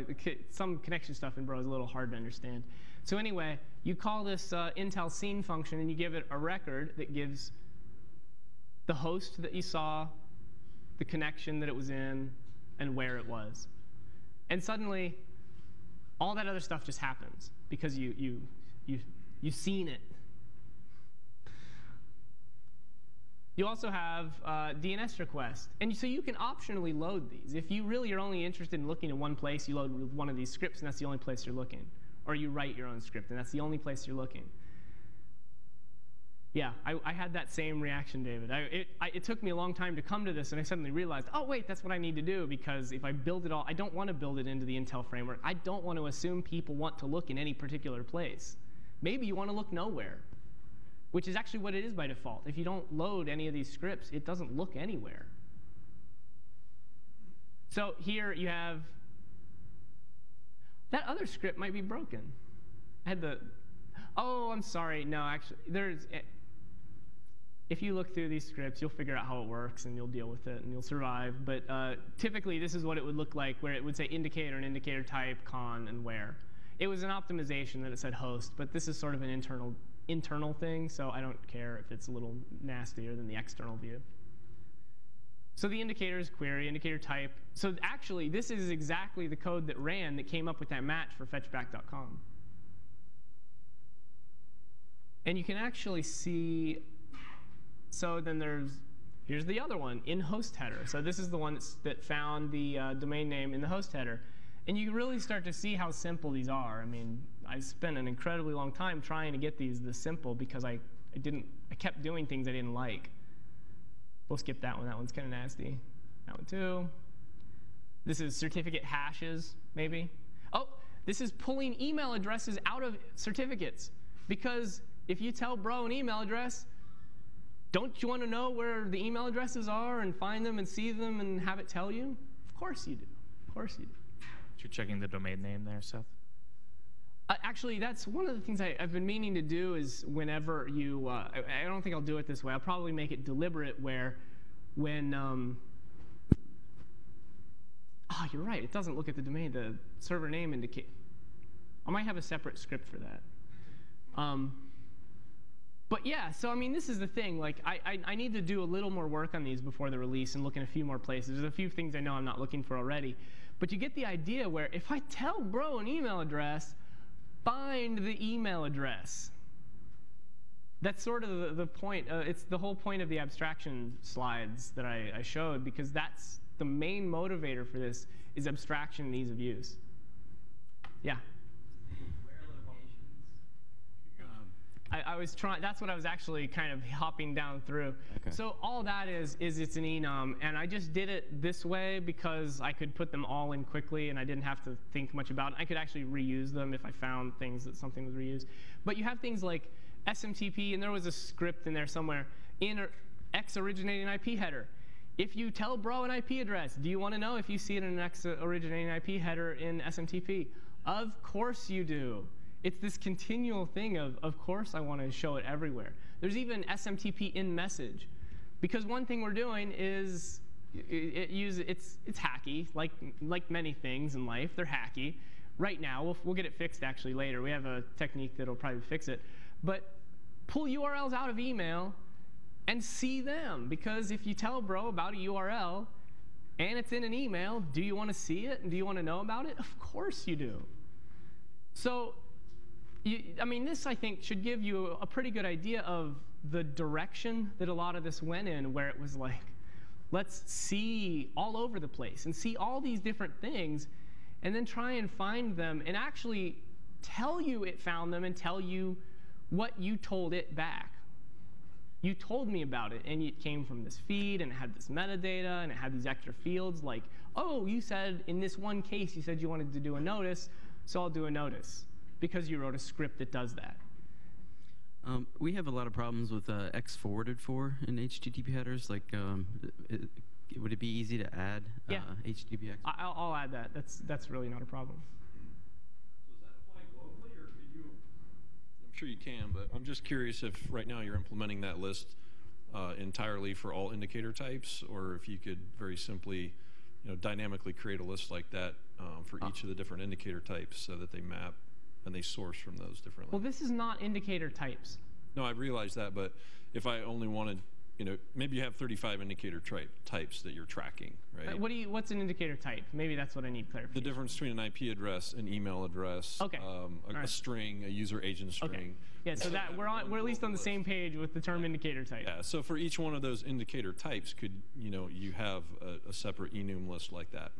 some connection stuff in Bro is a little hard to understand. So anyway, you call this uh, Intel seen function, and you give it a record that gives the host that you saw, the connection that it was in, and where it was. And suddenly, all that other stuff just happens because you, you, you, you've seen it. You also have uh, DNS request. And so you can optionally load these. If you really are only interested in looking in one place, you load one of these scripts, and that's the only place you're looking. Or you write your own script, and that's the only place you're looking. Yeah, I, I, had that same reaction, David. I, it, I, it, took me a long time to come to this, and I suddenly realized, oh, wait, that's what I need to do, because if I build it all, I don't want to build it into the Intel framework. I don't want to assume people want to look in any particular place. Maybe you want to look nowhere, which is actually what it is by default. If you don't load any of these scripts, it doesn't look anywhere. So here you have, that other script might be broken. I had the, oh, I'm sorry, no, actually, there's, eh, if you look through these scripts, you'll figure out how it works and you'll deal with it and you'll survive. But uh, typically, this is what it would look like, where it would say indicator and indicator type, con, and where. It was an optimization that it said host, but this is sort of an internal internal thing, so I don't care if it's a little nastier than the external view. So the indicator is query, indicator type. So actually, this is exactly the code that ran that came up with that match for fetchback.com. And you can actually see so then there's, here's the other one, in host header. So this is the one that found the uh, domain name in the host header. And you really start to see how simple these are. I mean, I spent an incredibly long time trying to get these this simple because I, I didn't, I kept doing things I didn't like. We'll skip that one. That one's kind of nasty. That one too. This is certificate hashes, maybe. Oh, this is pulling email addresses out of certificates. Because if you tell bro an email address, don't you want to know where the email addresses are and find them and see them and have it tell you? Of course you do. Of course you do. You're checking the domain name there, Seth? Uh, actually, that's one of the things I, have been meaning to do is whenever you, uh, I, I, don't think I'll do it this way. I'll probably make it deliberate where when, um, oh, you're right. It doesn't look at the domain, the server name indicate. I might have a separate script for that. Um, but yeah, so I mean, this is the thing. Like, I, I, I, need to do a little more work on these before the release and look in a few more places. There's a few things I know I'm not looking for already. But you get the idea where if I tell bro an email address, find the email address. That's sort of the, the point. Uh, it's the whole point of the abstraction slides that I, I showed because that's the main motivator for this is abstraction and ease of use. Yeah. I, I, was trying. That's what I was actually kind of hopping down through. Okay. So all that is is it's an enum, and I just did it this way because I could put them all in quickly, and I didn't have to think much about it. I could actually reuse them if I found things that something was reused. But you have things like SMTP, and there was a script in there somewhere in X originating IP header. If you tell bro an IP address, do you want to know if you see it in an X originating IP header in SMTP? Of course you do. It's this continual thing of, of course I want to show it everywhere. There's even SMTP in message. Because one thing we're doing is it, it use, it's, it's hacky, like, like many things in life, they're hacky. Right now, we'll, we'll get it fixed actually later. We have a technique that'll probably fix it. But pull URLs out of email and see them. Because if you tell bro about a URL and it's in an email, do you want to see it and do you want to know about it? Of course you do. So, you, I mean, this I think should give you a pretty good idea of the direction that a lot of this went in, where it was like, let's see all over the place and see all these different things and then try and find them and actually tell you it found them and tell you what you told it back. You told me about it, and it came from this feed, and it had this metadata, and it had these extra fields like, oh, you said in this one case, you said you wanted to do a notice, so I'll do a notice because you wrote a script that does that. Um, we have a lot of problems with uh, X forwarded for in HTTP headers. Like, um, it, would it be easy to add uh, Yeah. HTTPX? I- I'll, I'll add that. That's, that's really not a problem. Does that apply globally, or could you? I'm sure you can, but I'm just curious if right now you're implementing that list uh, entirely for all indicator types, or if you could very simply, you know, dynamically create a list like that um, for each of the different indicator types, so that they map and they source from those different. Well, this is not indicator types. No, I realize that, but if I only wanted, you know, maybe you have 35 indicator types that you're tracking, Uh, right? What do you, what's an indicator type? Maybe that's what I need clarification. the difference between an IP address, an email address, Okay. um, a, All a string, a user agent string. Okay. Yeah, so that we're on, we're at least on the same page with the term indicator type. Yeah, so for each one of those indicator types, could you know you have a, a separate enum list like that,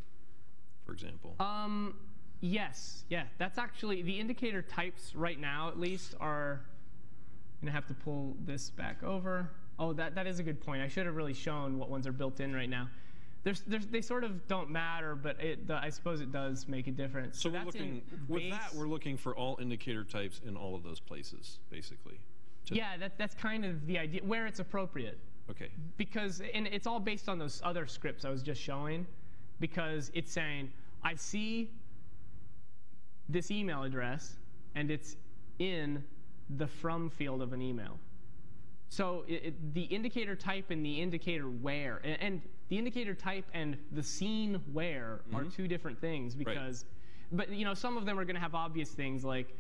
for example? Um, yes, yeah. That's actually the indicator types right now, at least, are. I'm gonna have to pull this back over. Oh, that, that is a good point. I should have really shown what ones are built in right now. There's, there's, they sort of don't matter, but it, the, I suppose it does make a difference. so we're that's in looking with that. We're looking for all indicator types in all of those places, basically. yeah, that, that's kind of the idea where it's appropriate. Okay. because and it's all based on those other scripts I was just showing because it's saying I see this email address and it's in the from field of an email. So it, it- the indicator type and the indicator where and, and the indicator type and the seen where are two different things because but you know some of them are going to have obvious things like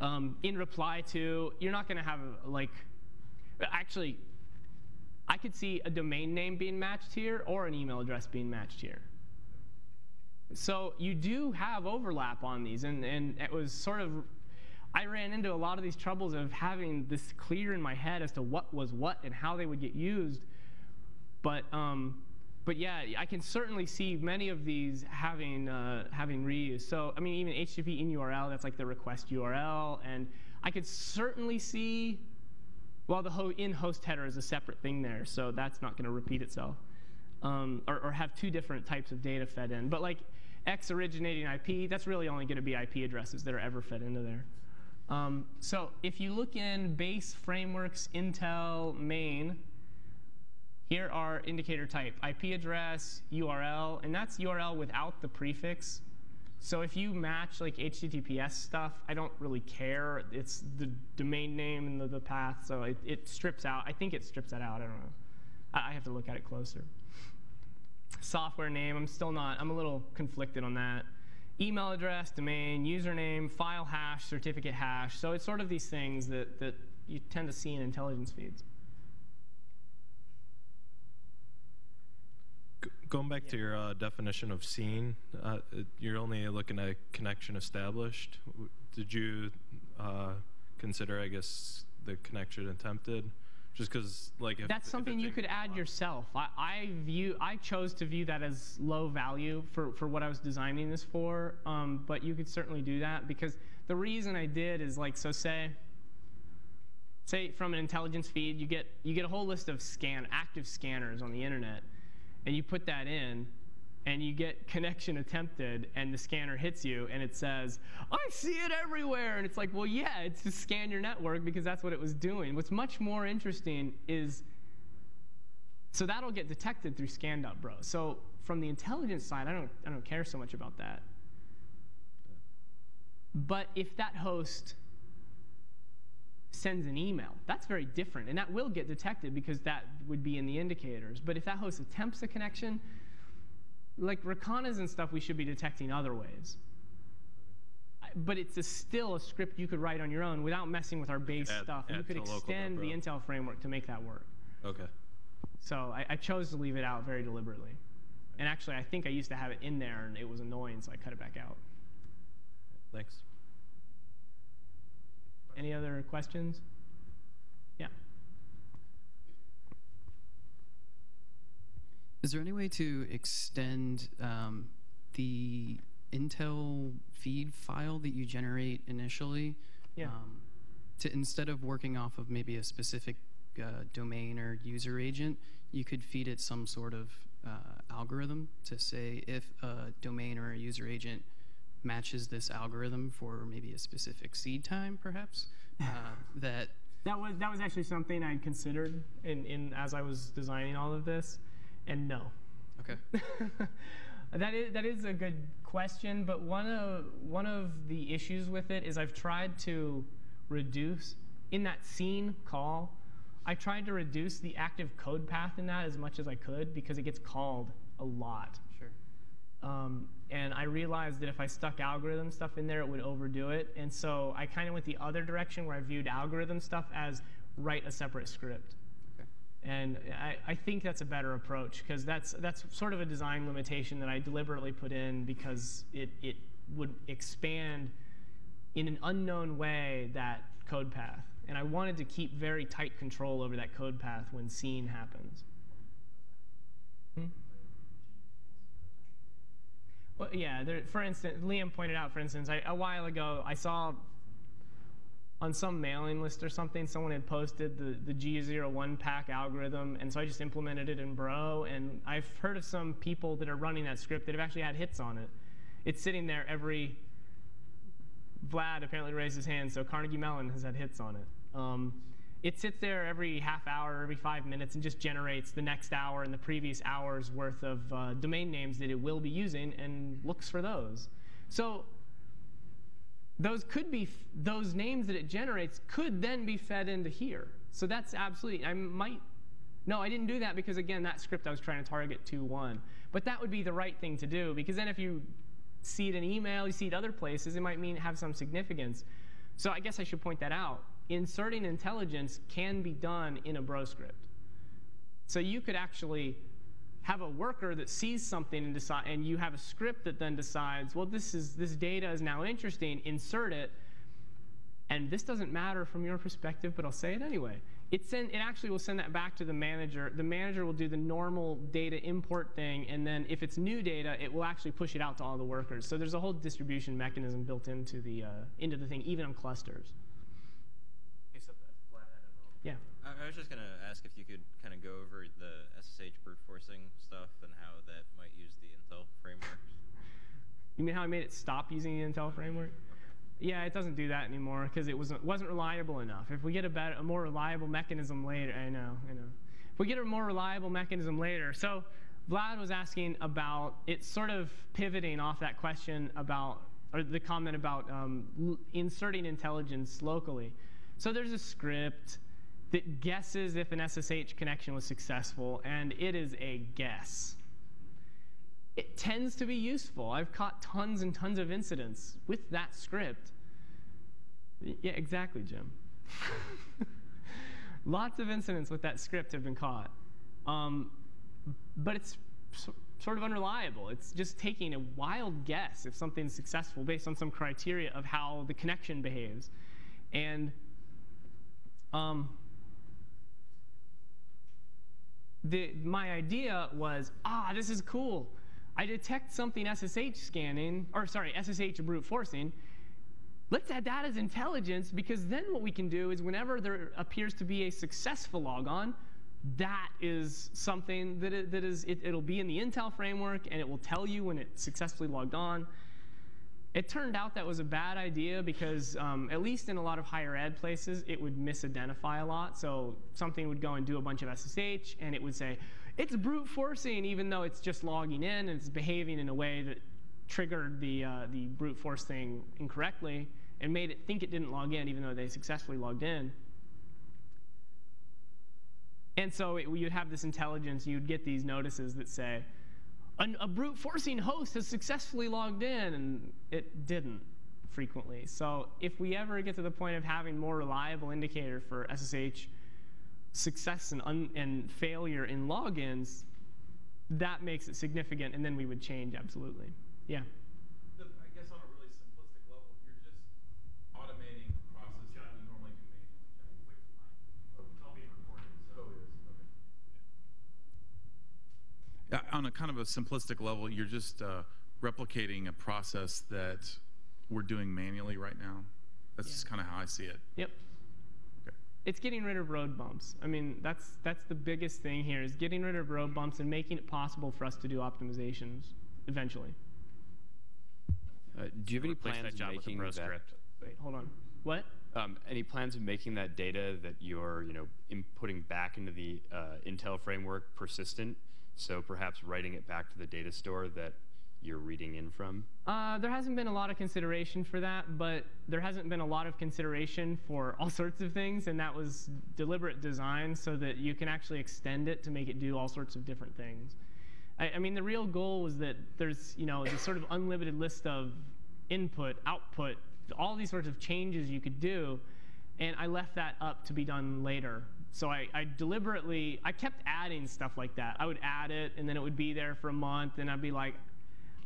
um, in reply to you're not going to have like actually I could see a domain name being matched here or an email address being matched here. So you do have overlap on these, and, and it was sort of, I ran into a lot of these troubles of having this clear in my head as to what was what and how they would get used. But, um, but yeah, I can certainly see many of these having, uh, having reuse. So, I mean, even HTTP in URL, that's like the request URL, and I could certainly see well, the ho- in host header is a separate thing there, so that's not going to repeat itself. Um, or, or have two different types of data fed in. But like X originating IP, that's really only going to be IP addresses that are ever fed into there. Um, so if you look in base frameworks Intel main, here are indicator type IP address, URL, and that's URL without the prefix. So if you match like HTTPS stuff, I don't really care. It's the domain name and the, the path, so it, it strips out. I think it strips that out. I don't know. I, I have to look at it closer. Software name, I'm still not. I'm a little conflicted on that. Email address, domain, username, file hash, certificate hash. So it's sort of these things that, that you tend to see in intelligence feeds. Going back to your uh, definition of seen, uh, you're only looking at connection established. Did you uh, consider, I guess, the connection attempted? Just because, like, if That's something you could add yourself. I, I view I chose to view that as low value for, for what I was designing this for. Um, but you could certainly do that because the reason I did is like so say say from an intelligence feed you get you get a whole list of scan active scanners on the internet and you put that in and you get connection attempted and the scanner hits you and it says i see it everywhere and it's like well yeah it's to scan your network because that's what it was doing what's much more interesting is So that'll get detected through Scan.bro. So from the intelligence side, I don't, I don't care so much about that. But if that host sends an email, that's very different. And that will get detected because that would be in the indicators. But if that host attempts a connection, like Racanas and stuff, we should be detecting other ways. But it's a still a script you could write on your own without messing with our base Add- stuff. And you could extend the. Intel framework to make that work. Okay. So I, I chose to leave it out very deliberately. And actually, I think I used to have it in there and it was annoying, so I cut it back out. Thanks. Any other questions? Yeah. Is there any way to extend um, the Intel feed file that you generate initially? Yeah. Um, to instead of working off of maybe a specific uh, domain or user agent, you could feed it some sort of uh, algorithm to say if a domain or a user agent matches this algorithm for maybe a specific seed time, perhaps, [laughs] uh, that That was that was actually something I'd considered in, in as I was designing all of this, and no. okay. [laughs] that is that is a good question, but one of one of the issues with it is I've tried to reduce in that seen call. I tried to reduce the active code path in that as much as I could because it gets called a lot. Sure. Um, and I realized that if I stuck algorithm stuff in there, it would overdo it. And so I kind of went the other direction where I viewed algorithm stuff as write a separate script. And I, I think that's a better approach because that's, that's sort of a design limitation that I deliberately put in because it, it would expand in an unknown way that code path. And I wanted to keep very tight control over that code path when seen happens. Hmm? Well, yeah, there, for instance, Liam pointed out, for instance, I, a while ago, I saw on some mailing list or something, someone had posted the, the G01 pack algorithm, and so I just implemented it in Bro, and I've heard of some people that are running that script that have actually had hits on it. It's sitting there every, Vlad apparently raised his hand, so Carnegie Mellon has had hits on it. Um, it sits there every half hour, every five minutes, and just generates the next hour and the previous hour's worth of uh, domain names that it will be using and looks for those. So those could be those names that it generates could then be fed into here. So that's absolutely. I might. No, I didn't do that because again, that script I was trying to target 2.1. But that would be the right thing to do because then if you see it in email, you see it other places, it might mean have some significance. So I guess I should point that out. Inserting intelligence can be done in a bro script. So you could actually have a worker that sees something and decide, and you have a script that then decides, well, this is this data is now interesting. Insert it, and this doesn't matter from your perspective, but I'll say it anyway. It send it actually will send that back to the manager. The manager will do the normal data import thing, and then if it's new data, it will actually push it out to all the workers. So there's a whole distribution mechanism built into the uh, into the thing, even on clusters. Yeah. I, I was just going to ask if you could kind of go over the SSH brute forcing stuff and how that might use the Intel framework. You mean how I made it stop using the Intel framework? Yeah, it doesn't do that anymore because it wasn't wasn't reliable enough. If we get a better, a more reliable mechanism later, I know, I know. If we get a more reliable mechanism later, so Vlad was asking about it, sort of pivoting off that question about or the comment about um, inserting intelligence locally. So there's a script that guesses if an SSH connection was successful, and it is a guess it tends to be useful. I've caught tons and tons of incidents with that script. Yeah, exactly, Jim. [laughs] Lots of incidents with that script have been caught. Um, but it's so, sort of unreliable. It's just taking a wild guess if something's successful based on some criteria of how the connection behaves. And um, the, my idea was, ah, this is cool. I detect something SSH scanning, or sorry, SSH brute forcing. Let's add that as intelligence because then what we can do is whenever there appears to be a successful logon, that is something that, it, that is, it, it'll be in the Intel framework and it will tell you when it successfully logged on. It turned out that was a bad idea because, um, at least in a lot of higher ed places, it would misidentify a lot. So something would go and do a bunch of SSH, and it would say, it's brute forcing, even though it's just logging in and it's behaving in a way that triggered the, uh, the brute force thing incorrectly and made it think it didn't log in, even though they successfully logged in. And so it, you'd have this intelligence, you'd get these notices that say, "An- a brute forcing host has successfully logged in, and it didn't frequently. So if we ever get to the point of having more reliable indicator for SSH success and, and failure in logins, that makes it significant, and then we would change absolutely. Yeah. The, I guess on a really simplistic level, you're just automating a process that you normally do manually. Wait for mine. Oh, it's all being recorded. So it is. Okay. Yeah, on a kind of a simplistic level, you're just uh, replicating a process that we're doing manually right now. That's just kind of how I see it. Yep. Okay. It's getting rid of road bumps. I mean, that's that's the biggest thing here is getting rid of road bumps and making it possible for us to do optimizations eventually. Uh, do you have any plans that of job with a making bro that? script. Wait, hold on. What? Um, any plans of making that data that you're, you know, inputting back into the uh, Intel framework persistent? So perhaps writing it back to the data store that you're reading in from. Uh, there hasn't been a lot of consideration for that, but there hasn't been a lot of consideration for [laughs] all sorts of things, and that was deliberate design so that you can actually extend it to make it do all sorts of different things. I, I mean, the real goal was that there's, you know, this sort of unlimited list of input, output, all these sorts of changes you could do, and I left that up to be done later. So I, I deliberately, I kept adding stuff like that. I would add it, and then it would be there for a month, and I'd be like,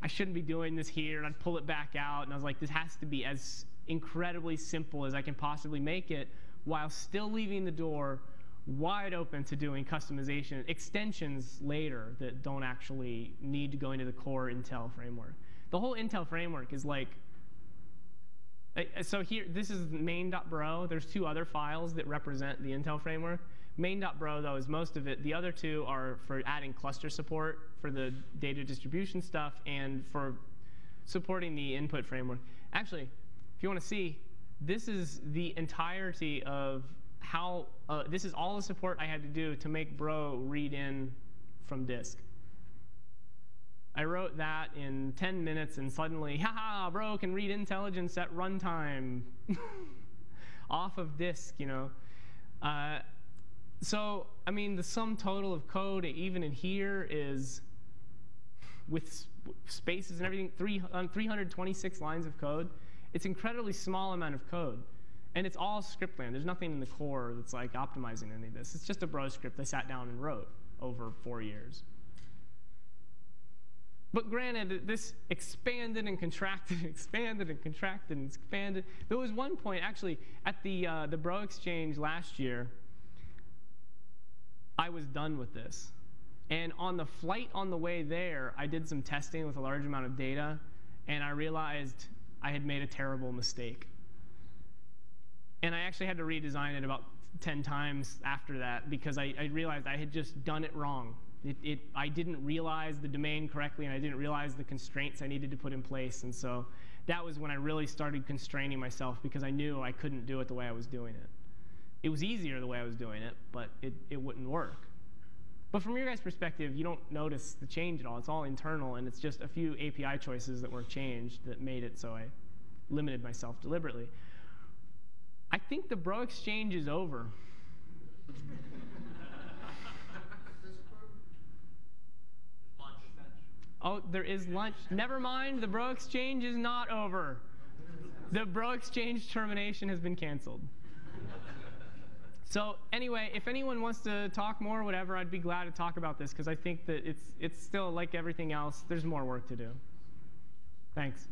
I shouldn't be doing this here, and I'd pull it back out, and I was like, this has to be as incredibly simple as I can possibly make it, while still leaving the door wide open to doing customization extensions later that don't actually need to go into the core Intel framework. The whole Intel framework is like so here, this is main.bro. There's two other files that represent the Intel framework. Main.bro, though, is most of it. The other two are for adding cluster support for the data distribution stuff and for supporting the input framework. Actually, if you want to see, this is the entirety of how, uh, this is all the support I had to do to make bro read in from disk. I wrote that in 10 minutes and suddenly, haha, bro can read intelligence at runtime [laughs] off of disk, you know. Uh, so, I mean, the sum total of code, even in here, is with spaces and everything, three, um, 326 lines of code. It's incredibly small amount of code. And it's all script land. There's nothing in the core that's like optimizing any of this. It's just a bro script I sat down and wrote over four years. But granted, this expanded and contracted, and [laughs] expanded and contracted and expanded. There was one point, actually, at the, uh, the Bro Exchange last year, I was done with this. And on the flight on the way there, I did some testing with a large amount of data, and I realized I had made a terrible mistake. And I actually had to redesign it about 10 times after that because I, I realized I had just done it wrong. It, it, I didn't realize the domain correctly, and I didn't realize the constraints I needed to put in place. And so that was when I really started constraining myself because I knew I couldn't do it the way I was doing it. It was easier the way I was doing it, but it, it wouldn't work. But from your guys' perspective, you don't notice the change at all. It's all internal, and it's just a few API choices that were changed that made it so I limited myself deliberately. I think the Bro Exchange is over. Oh, there is lunch. Never mind, the Bro Exchange is not over. The Bro Exchange termination has been canceled. So anyway, if anyone wants to talk more or whatever, I'd be glad to talk about this because I think that it's it's still like everything else. There's more work to do. Thanks.